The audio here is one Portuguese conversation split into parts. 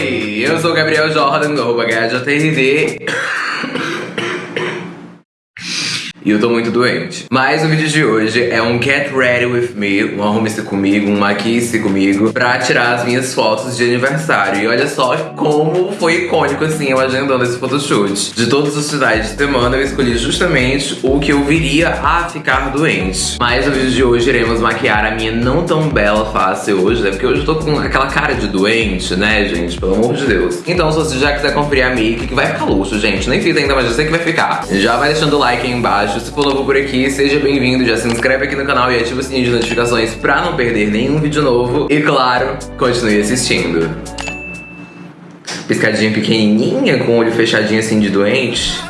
Oi, eu sou o Gabriel Jordan do arroba HJRD. E eu tô muito doente. Mas o vídeo de hoje é um Get Ready With Me, um arrume-se comigo, um maquie-se comigo, pra tirar as minhas fotos de aniversário. E olha só como foi icônico, assim, eu agendando esse photoshoot. De todos os finais de semana, eu escolhi justamente o que eu viria a ficar doente. Mas no vídeo de hoje iremos maquiar a minha não tão bela face hoje, né? Porque hoje eu tô com aquela cara de doente, né, gente? Pelo amor de Deus. Então, se você já quiser conferir a make, que vai ficar luxo, gente. Nem fiz ainda, mas eu sei que vai ficar. Já vai deixando o like aí embaixo se for novo por aqui, seja bem-vindo, já se inscreve aqui no canal e ativa o sininho de notificações pra não perder nenhum vídeo novo. E claro, continue assistindo. Piscadinha pequenininha, com o olho fechadinho assim de doente.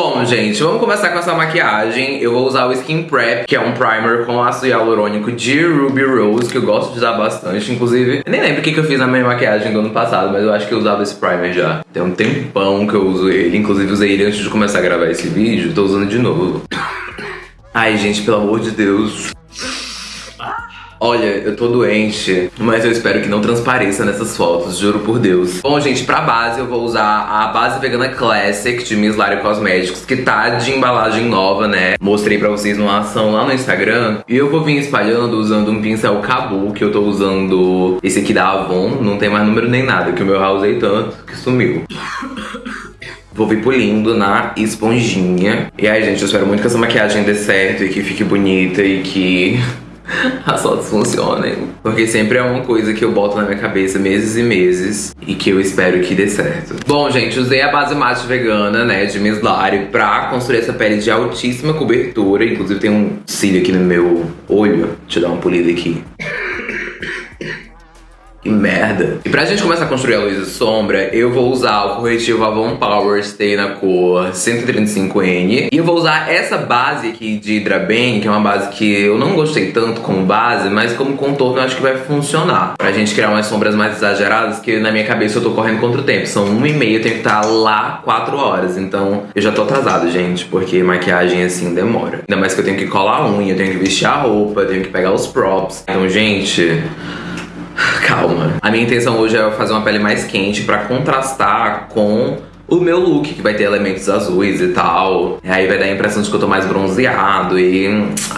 Bom, gente, vamos começar com essa maquiagem. Eu vou usar o Skin Prep, que é um primer com ácido hialurônico de Ruby Rose, que eu gosto de usar bastante. Inclusive, eu nem lembro o que, eu fiz na minha maquiagem do ano passado, mas eu acho que eu usava esse primer já. Tem um tempão que eu uso ele. Inclusive, usei ele antes de começar a gravar esse vídeo. Tô usando de novo. Ai, gente, pelo amor de Deus. Olha, eu tô doente, mas eu espero que não transpareça nessas fotos, juro por Deus. Bom, gente, pra base eu vou usar a base vegana Classic de Miss Lari Cosméticos, que tá de embalagem nova, né? Mostrei pra vocês numa ação lá no Instagram. E eu vou vir espalhando usando um pincel Cabu, que eu tô usando esse aqui da Avon. Não tem mais número nem nada, que o meu já usei tanto que sumiu. Vou vir pulindo na esponjinha. E aí, gente, eu espero muito que essa maquiagem dê certo e que fique bonita e que as fotos funcionem. Porque sempre é uma coisa que eu boto na minha cabeça meses e meses e que eu espero que dê certo. Bom, gente, usei a base mate vegana, né, de Miss Lari pra construir essa pele de altíssima cobertura. Inclusive tem um cílio aqui no meu olho. Deixa eu dar uma polida aqui. Que merda. E pra gente começar a construir a luz e sombra, eu vou usar o corretivo Avon Power Stay na cor 135N. E eu vou usar essa base aqui de Hydra Bang, que é uma base que eu não gostei tanto como base, mas como contorno eu acho que vai funcionar. Pra gente criar umas sombras mais exageradas, que na minha cabeça eu tô correndo contra o tempo. São uma e meia, eu tenho que estar lá quatro horas. Então eu já tô atrasado, gente, porque maquiagem assim demora. Ainda mais que eu tenho que colar a unha, eu tenho que vestir a roupa, eu tenho que pegar os props. Então, gente... Calma. A minha intenção hoje é fazer uma pele mais quente pra contrastar com o meu look, que vai ter elementos azuis e tal. Aí vai dar a impressão de que eu tô mais bronzeado e...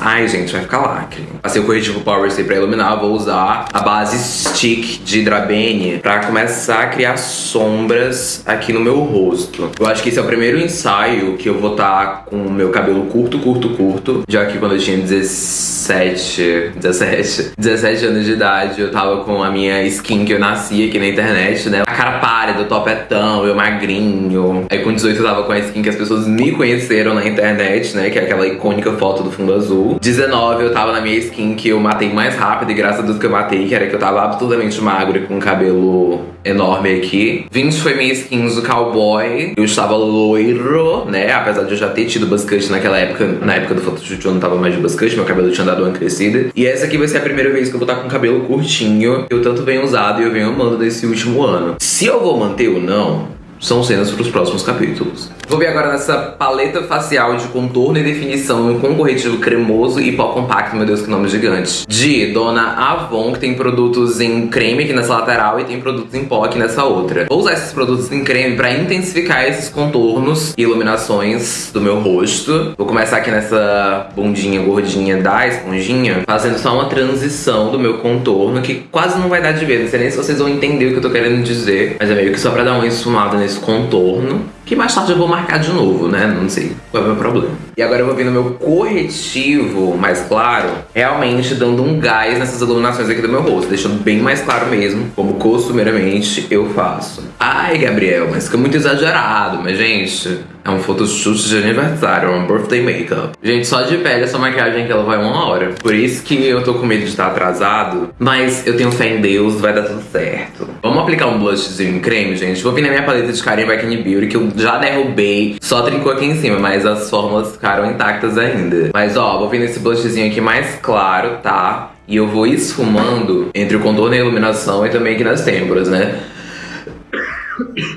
Ai, gente, vai ficar lacre. Passei o corretivo Power Stay pra iluminar, vou usar a base Stick de Drabene pra começar a criar sombras aqui no meu rosto. Eu acho que esse é o primeiro ensaio que eu vou estar tá com o meu cabelo curto, curto, curto. Já que quando eu tinha 17, 17, 17 anos de idade, eu tava com a minha skin que eu nasci aqui na internet, né? A cara pálida, o topetão, eu magrinho, Aí com 18 eu tava com a skin que as pessoas me conheceram na internet, né? Que é aquela icônica foto do fundo azul. 19 eu tava na minha skin que eu matei mais rápido e graças a Deus que eu matei, que era que eu tava absolutamente magro e com cabelo enorme aqui. 20 foi minha skin do cowboy. Eu estava loiro, né? Apesar de eu já ter tido buzzcut naquela época. Na época do photoshoot eu não tava mais de buzzcut, meu cabelo tinha dado uma crescida. E essa aqui vai ser a primeira vez que eu vou estar com cabelo curtinho. Eu tanto venho usado e eu venho amando nesse último ano. Se eu vou manter ou não, são cenas para os próximos capítulos. Vou vir agora nessa paleta facial de contorno e definição com corretivo cremoso e pó compacto, meu Deus, que nome gigante. De Dona Avon, que tem produtos em creme aqui nessa lateral e tem produtos em pó aqui nessa outra. Vou usar esses produtos em creme para intensificar esses contornos e iluminações do meu rosto. Vou começar aqui nessa bundinha gordinha da esponjinha, fazendo só uma transição do meu contorno, que quase não vai dar de ver. Não sei nem se vocês vão entender o que eu tô querendo dizer, mas é meio que só pra dar uma esfumada nesse contorno. Que mais tarde eu vou marcar de novo, né? Não sei qual é o meu problema. E agora eu vou vir no meu corretivo mais claro, realmente dando um gás nessas iluminações aqui do meu rosto, deixando bem mais claro mesmo, como costumeiramente eu faço. Ai, Gabriel, mas fica muito exagerado, mas gente, é um photoshoot de aniversário, é um birthday makeup. Gente, só de pele essa maquiagem que ela vai uma hora. Por isso que eu tô com medo de estar atrasado. Mas eu tenho fé em Deus, vai dar tudo certo. Vamos aplicar um blushzinho em creme, gente? Vou vir na minha paleta de Karen Back Beauty, que eu já derrubei. Só trincou aqui em cima, mas as fórmulas ficaram intactas ainda. Mas ó, vou vir nesse blushzinho aqui mais claro, tá? E eu vou esfumando entre o contorno e a iluminação e também aqui nas têmporas, né?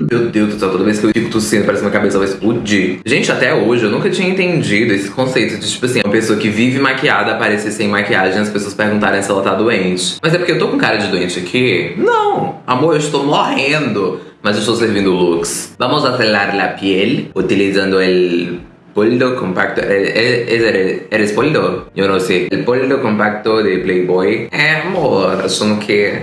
Meu Deus do céu, toda vez que eu fico tossindo, parece que minha cabeça vai explodir. Gente, até hoje eu nunca tinha entendido esse conceito de, tipo assim, uma pessoa que vive maquiada aparecer sem maquiagem as pessoas perguntarem se ela tá doente. Mas é porque eu tô com cara de doente aqui? Não! Amor, eu estou morrendo, mas eu estou servindo looks. Vamos acelerar a piel utilizando el poldo compacto. ¿Eres, poldo? Yo no sé. El poldo compacto de Playboy. É, amor, achando que.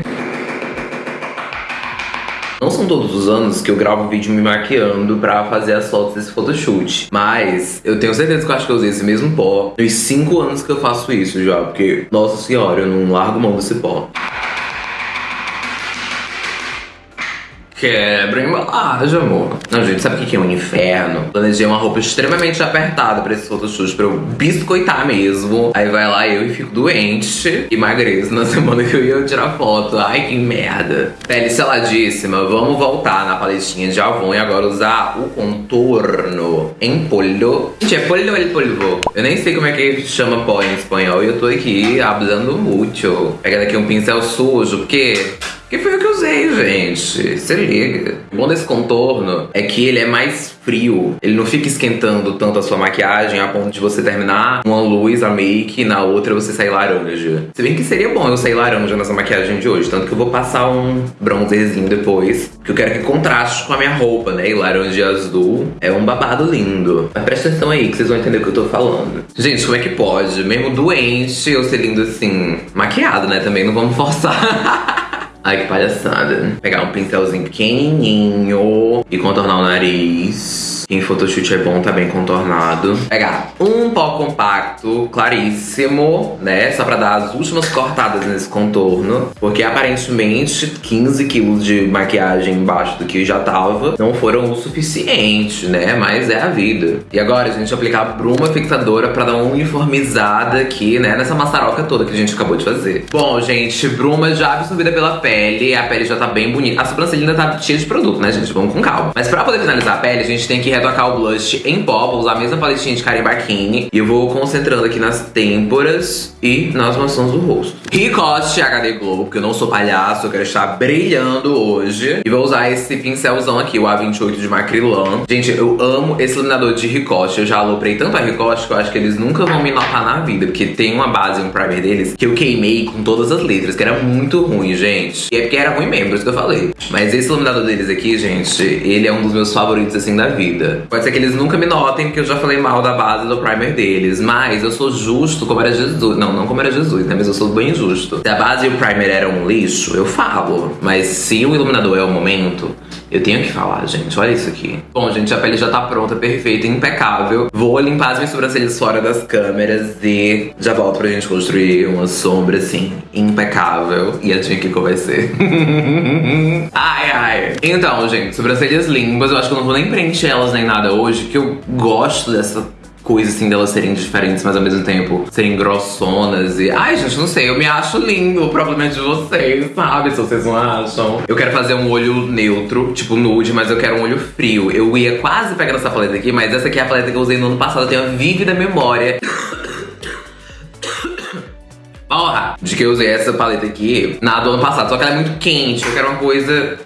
Não são todos os anos que eu gravo vídeo me maquiando pra fazer as fotos desse photoshoot. Mas eu tenho certeza que eu acho que eu usei esse mesmo pó nos 5 anos que eu faço isso já. Porque, nossa senhora, eu não largo mão desse pó. Quebra embalagem, amor. Não, gente, sabe o que é um inferno? Planejei uma roupa extremamente apertada pra esse photoshoot, pra eu biscoitar mesmo. Aí vai lá eu e fico doente, emagreço na semana que eu ia tirar foto. Ai, que merda. Pele seladíssima, vamos voltar na paletinha de Avon e agora usar o contorno em polho. Gente, é polho ou é polvo? Eu nem sei como é que chama pó em espanhol e eu tô aqui hablando muito. Pega daqui um pincel sujo, porque que foi o que eu usei, gente. Se liga. O bom desse contorno é que ele é mais frio. Ele não fica esquentando tanto a sua maquiagem a ponto de você terminar uma luz, a make, e na outra você sair laranja. Se bem que seria bom eu sair laranja nessa maquiagem de hoje. Tanto que eu vou passar um bronzerzinho depois. Porque eu quero que contraste com a minha roupa, né? E laranja e azul é um babado lindo. Mas presta atenção aí que vocês vão entender o que eu tô falando. Gente, como é que pode? Mesmo doente, eu ser lindo assim, maquiado, né? Também não vamos forçar. Ai, que palhaçada. Pegar um pincelzinho pequenininho e contornar o nariz. Em photoshoot é bom, tá bem contornado. Pegar um pó compacto, claríssimo, né? Só pra dar as últimas cortadas nesse contorno. Porque aparentemente 15 quilos de maquiagem embaixo do que já tava não foram o suficiente, né? Mas é a vida. E agora a gente aplicar a bruma fixadora pra dar uma uniformizada aqui, né? Nessa maçaroca toda que a gente acabou de fazer. Bom, gente, bruma já absorvida pela pele. A pele já tá bem bonita. A sobrancelha ainda tá cheia de produto, né, gente? Vamos com calma. Mas pra poder finalizar a pele, a gente tem que retocar o blush em pó. Vou usar a mesma paletinha de Karen Bakini. E eu vou concentrando aqui nas têmporas e nas maçãs do rosto. Ricote HD Glow, porque eu não sou palhaço, eu quero estar brilhando hoje. E vou usar esse pincelzão aqui, o A28 de Macrylan. Gente, eu amo esse iluminador de Ricote. Eu já aloprei tanto a Ricote que eu acho que eles nunca vão me notar na vida. Porque tem uma base, um primer deles, que eu queimei com todas as letras, que era muito ruim, gente. E é porque era ruim mesmo, por isso que eu falei. Mas esse iluminador deles aqui, gente, ele é um dos meus favoritos, assim, da vida. Pode ser que eles nunca me notem, porque eu já falei mal da base do primer deles. Mas eu sou justo como era Jesus. Não, não como era Jesus, né? Mas eu sou bem justo. Se a base e o primer eram um lixo, eu falo. Mas se o iluminador é o momento, eu tenho que falar, gente. Olha isso aqui. Bom, gente, a pele já tá pronta, perfeita, impecável. Vou limpar as minhas sobrancelhas fora das câmeras e já volto pra gente construir uma sombra, assim, impecável. E adivinha o que vai ser? ai, ai. Então, gente, sobrancelhas limpas. Eu acho que eu não vou nem preencher elas nem nada hoje, que eu gosto dessa coisa assim delas serem diferentes, mas ao mesmo tempo serem grossonas e. Ai, gente, não sei, eu me acho lindo. O problema é de vocês, sabe? Se vocês não acham. Eu quero fazer um olho neutro, tipo nude, mas eu quero um olho frio. Eu ia quase pegar essa paleta aqui, mas essa aqui é a paleta que eu usei no ano passado, eu tenho a vívida memória. Porra! De que eu usei essa paleta aqui na do ano passado. Só que ela é muito quente. Eu quero uma coisa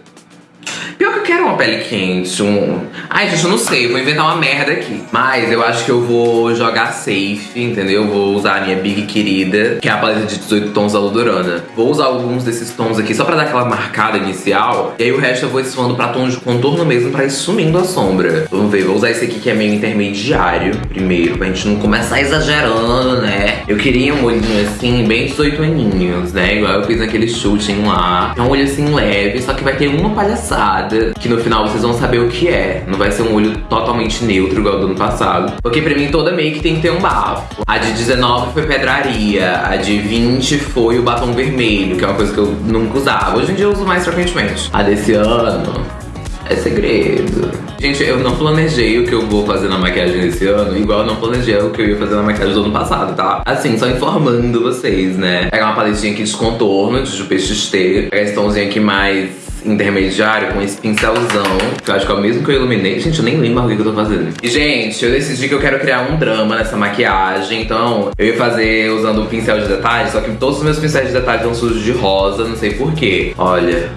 Pior que eu quero uma pele quente, um... Ai, gente, eu não sei, vou inventar uma merda aqui. Mas eu acho que eu vou jogar safe, entendeu? Vou usar a minha Big Querida, que é a paleta de 18 tons da Ludorana. Vou usar alguns desses tons aqui só pra dar aquela marcada inicial. E aí o resto eu vou esfumando pra tons de contorno mesmo, pra ir sumindo a sombra. Vamos ver, vou usar esse aqui que é meio intermediário primeiro, pra gente não começar exagerando, né? Eu queria um olhinho assim, bem 18 aninhos, né? Igual eu fiz naquele shooting lá. É um olho assim leve, só que vai ter uma palhaçada que no final vocês vão saber o que é. Não vai ser um olho totalmente neutro igual do ano passado. Porque pra mim toda make tem que ter um bafo. A de 19 foi pedraria, a de 20 foi o batom vermelho, que é uma coisa que eu nunca usava. Hoje em dia eu uso mais frequentemente. A desse ano é segredo. Gente, eu não planejei o que eu vou fazer na maquiagem desse ano, igual eu não planejei o que eu ia fazer na maquiagem do ano passado, tá? Assim, só informando vocês, né? Pegar uma paletinha aqui de contorno, de XT, pegar esse tomzinho aqui mais intermediário com esse pincelzão, que eu acho que é o mesmo que eu iluminei. Gente, eu nem lembro o que eu tô fazendo. E, gente, eu decidi que eu quero criar um drama nessa maquiagem, então eu ia fazer usando o pincel de detalhes, só que todos os meus pincéis de detalhes estão sujos de rosa, não sei porquê. Olha,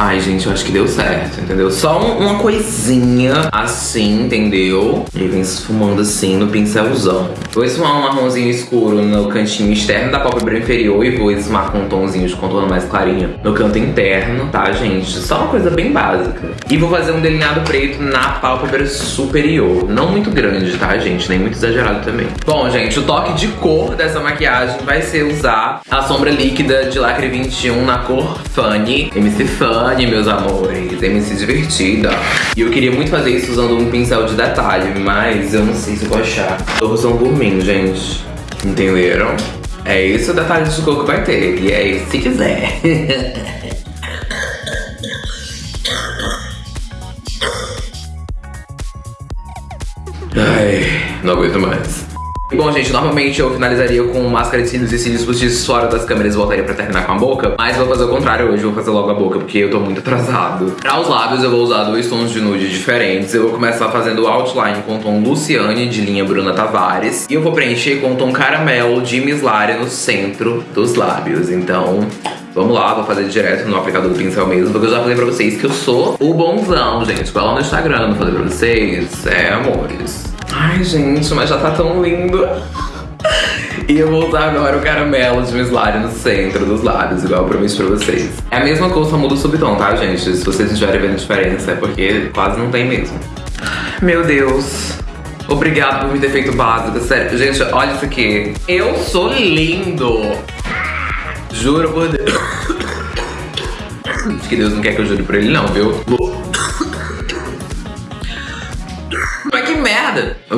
Ai, gente, eu acho que deu certo, entendeu? Só um, uma coisinha assim, entendeu? E vem esfumando assim no pincelzão. Vou esfumar um marronzinho escuro no cantinho externo da pálpebra inferior e vou esfumar com um tomzinho de contorno mais clarinho no canto interno, tá, gente? Só uma coisa bem básica. E vou fazer um delineado preto na pálpebra superior. Não muito grande, tá, gente? Nem muito exagerado também. Bom, gente, o toque de cor dessa maquiagem vai ser usar a sombra líquida de Lacre 21 na cor Funny. MC Funny meus amores. MC divertida. E eu queria muito fazer isso usando um pincel de detalhe, mas eu não sei se eu vou achar. Usando por mim, gente. Entenderam? É esse o detalhe de cor que vai ter. E é isso se quiser. Ai, não aguento mais. Bom, gente, normalmente eu finalizaria com máscara de cílios e cílios postiços fora das câmeras e voltaria pra terminar com a boca. Mas vou fazer o contrário hoje, vou fazer logo a boca, porque eu tô muito atrasado. Pra os lábios eu vou usar dois tons de nude diferentes. Eu vou começar fazendo o outline com o tom Luciane, de linha Bruna Tavares. E eu vou preencher com o tom caramelo de Miss Lara no centro dos lábios. Então, Vamos lá, vou fazer direto no aplicador do pincel mesmo, porque eu já falei pra vocês que eu sou o bonzão, gente. Vai lá no Instagram, falei pra vocês. É, amores. Ai, gente, mas já tá tão lindo. E eu vou usar agora o caramelo de Miss no centro dos lábios, igual eu prometi pra vocês. É a mesma cor, só muda o subtom, tá, gente? Se vocês estiverem vendo diferença, é porque quase não tem mesmo. Meu Deus. Obrigado por me ter feito básico, sério. Gente, olha isso aqui. Eu sou lindo. Juro por Deus. Acho que Deus não quer que eu jure por ele não, viu?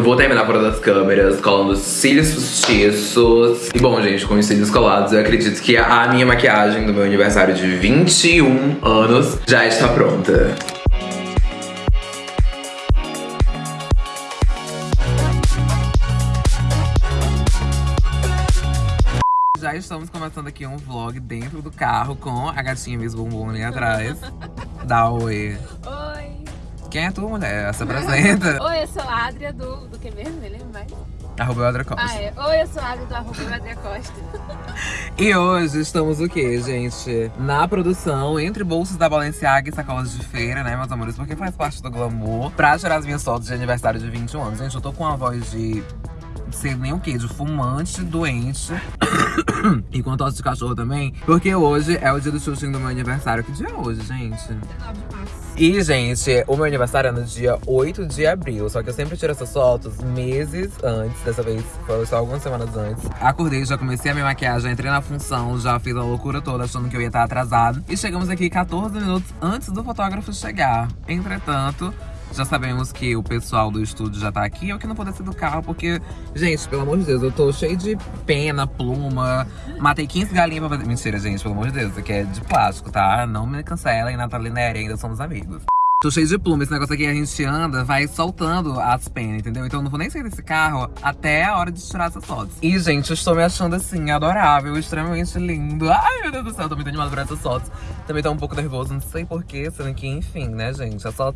Eu vou terminar fora das câmeras, colando cílios postiços. E bom, gente, com os cílios colados, eu acredito que a minha maquiagem do meu aniversário de 21 anos já está pronta. Já estamos começando aqui um vlog dentro do carro com a gatinha Miss Bumbum ali atrás. Dá oi. Oi. Quem é tu, mulher? Se apresenta. Oi, eu sou a Adria do, do que mesmo? Ele vai. Arroba Adria Costa. Ah, é. Oi, eu sou a Adria do arroba Adria Costa. e hoje estamos o quê, gente? Na produção, entre bolsas da Balenciaga e sacolas de feira, né, meus amores? Porque faz parte do glamour. Pra tirar as minhas fotos de aniversário de 21 anos. Gente, eu tô com uma voz de sei nem o que, de fumante, doente. e com tosse de cachorro também. Porque hoje é o dia do xuxinho do meu aniversário. Que dia é hoje, gente? 19 de março. E, gente, o meu aniversário é no dia 8 de abril. Só que eu sempre tiro essas fotos meses antes. Dessa vez foi só algumas semanas antes. Acordei, já comecei a minha maquiagem, entrei na função, já fiz a loucura toda, achando que eu ia estar atrasado. E chegamos aqui 14 minutos antes do fotógrafo chegar. Entretanto, já sabemos que o pessoal do estúdio já tá aqui, eu que não vou descer do carro, porque, gente, pelo amor de Deus, eu tô cheio de pena, pluma, matei 15 galinhas pra fazer. Mentira, gente, pelo amor de Deus, isso aqui é de plástico, tá? Não me cancela, e Natália Neri ainda somos amigos. Tô cheio de pluma, esse negócio aqui a gente anda, vai soltando as penas, entendeu? Então eu não vou nem sair desse carro até a hora de tirar essas fotos. E, gente, eu estou me achando assim, adorável, extremamente lindo. Ai, meu Deus do céu, tô muito animada por essas fotos. Também tô um pouco nervoso, não sei porquê, sendo que, enfim, né, gente? É só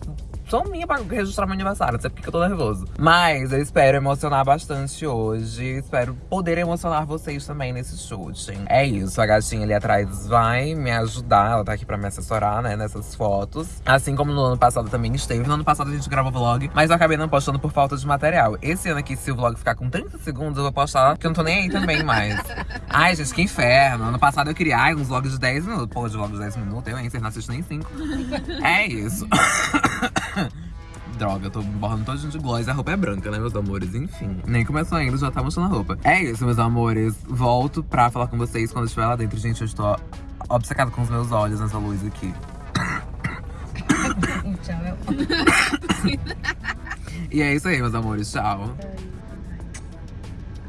só minha pra registrar meu aniversário, sei porque eu tô nervoso. Mas eu espero emocionar bastante hoje. Espero poder emocionar vocês também nesse shooting. É isso, a gatinha ali atrás vai me ajudar. Ela tá aqui pra me assessorar, né, nessas fotos. Assim como no ano passado também esteve. No ano passado a gente gravou vlog, mas eu acabei não postando por falta de material. Esse ano aqui, se o vlog ficar com 30 segundos, eu vou postar, porque eu não tô nem aí também mais. Ai, gente, que inferno. Ano passado eu queria ai, uns vlogs de 10 minutos. Pô, de vlogs de 10 minutos, eu, hein? Vocês não assistem nem 5. É isso. Droga, eu tô borrando todo de gloss. A roupa é branca, né, meus amores? Enfim, nem começou ainda, já tá mostrando a roupa. É isso, meus amores. Volto pra falar com vocês quando estiver lá dentro. Gente, eu estou obcecada com os meus olhos nessa luz aqui. Tchau. e é isso aí, meus amores. Tchau.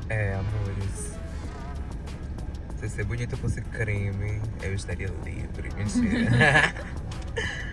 É, amores. Se ser bonita fosse creme, eu estaria livre. Mentira.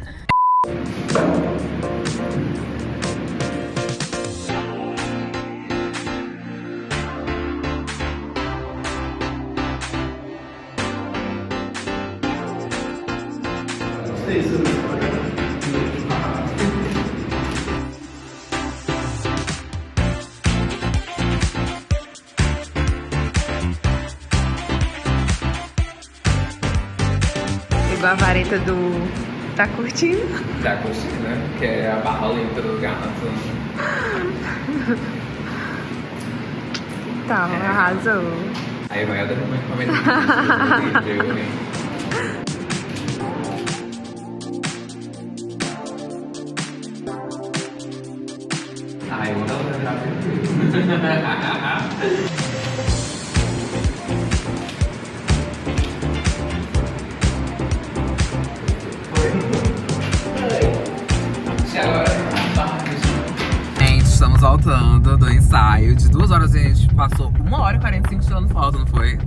Pegou a vareta do Tá curtindo? Tá curtindo, né? Que é a barra lenta do gato. Tá, É. arrasou. Aí vai dando uma encomenda. Ai, eu vou virar Gente, horas a gente passou uma hora e 45 tirando foto, não foi?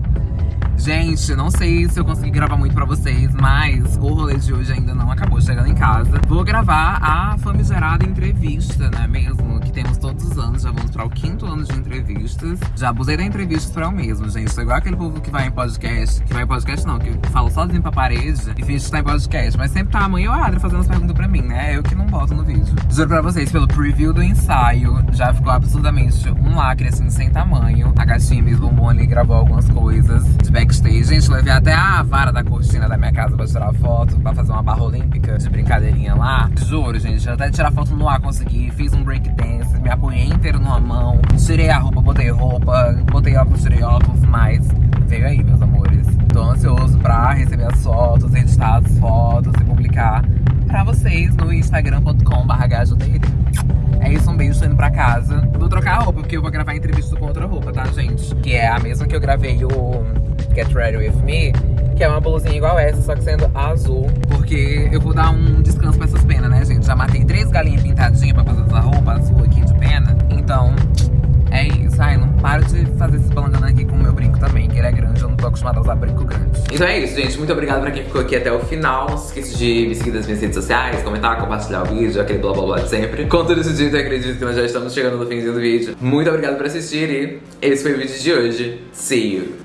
Gente, não sei se eu consegui gravar muito pra vocês, mas o rolê de hoje ainda não acabou chegando em casa. Vou gravar a famigerada entrevista, né mesmo? Que temos todos os anos, já vamos para o quinto ano de entrevistas. Já abusei da entrevista pra eu mesmo, gente. Sou igual aquele povo que vai em podcast, que vai em podcast não, que fala sozinho pra parede e finge que tá em podcast. Mas sempre tá a mãe e o Adri fazendo as perguntas pra mim, né? Eu que não boto no vídeo. Juro pra vocês, pelo preview do ensaio, já ficou absurdamente um lacre assim, sem tamanho. A gatinha Miss Bomboni gravou algumas coisas de Gente, levei até a vara da cortina da minha casa pra tirar foto, pra fazer uma barra olímpica de brincadeirinha lá. Juro, gente, até tirar foto no ar consegui. Fiz um break dance, me apoiei inteiro numa mão. Tirei a roupa, botei roupa, botei óculos, tirei óculos, mas veio aí, meus amores. Tô ansioso pra receber as fotos, editar as fotos e publicar pra vocês no instagram.com.br É isso, um beijo, tô indo pra casa. Vou trocar a roupa, porque eu vou gravar a entrevista com outra roupa, tá, gente? Que é a mesma que eu gravei o Get Ready With Me, que é uma blusinha igual essa, só que sendo azul. Porque eu vou dar um descanso pra essas penas, né, gente? Já matei três galinhas pintadinhas pra fazer essa roupa azul aqui de pena. Então, é isso. Ai, não paro de fazer esse balangana aqui com o meu brinco também, que ele é grande, eu não tô acostumada a usar brinco grande. Então é isso, gente. Muito obrigado pra quem ficou aqui até o final. Não se esqueça de me seguir nas minhas redes sociais, comentar, compartilhar o vídeo, aquele blá blá blá de sempre. Com tudo isso dito, eu acredito que nós já estamos chegando no finzinho do vídeo. Muito obrigado por assistir e esse foi o vídeo de hoje. See you!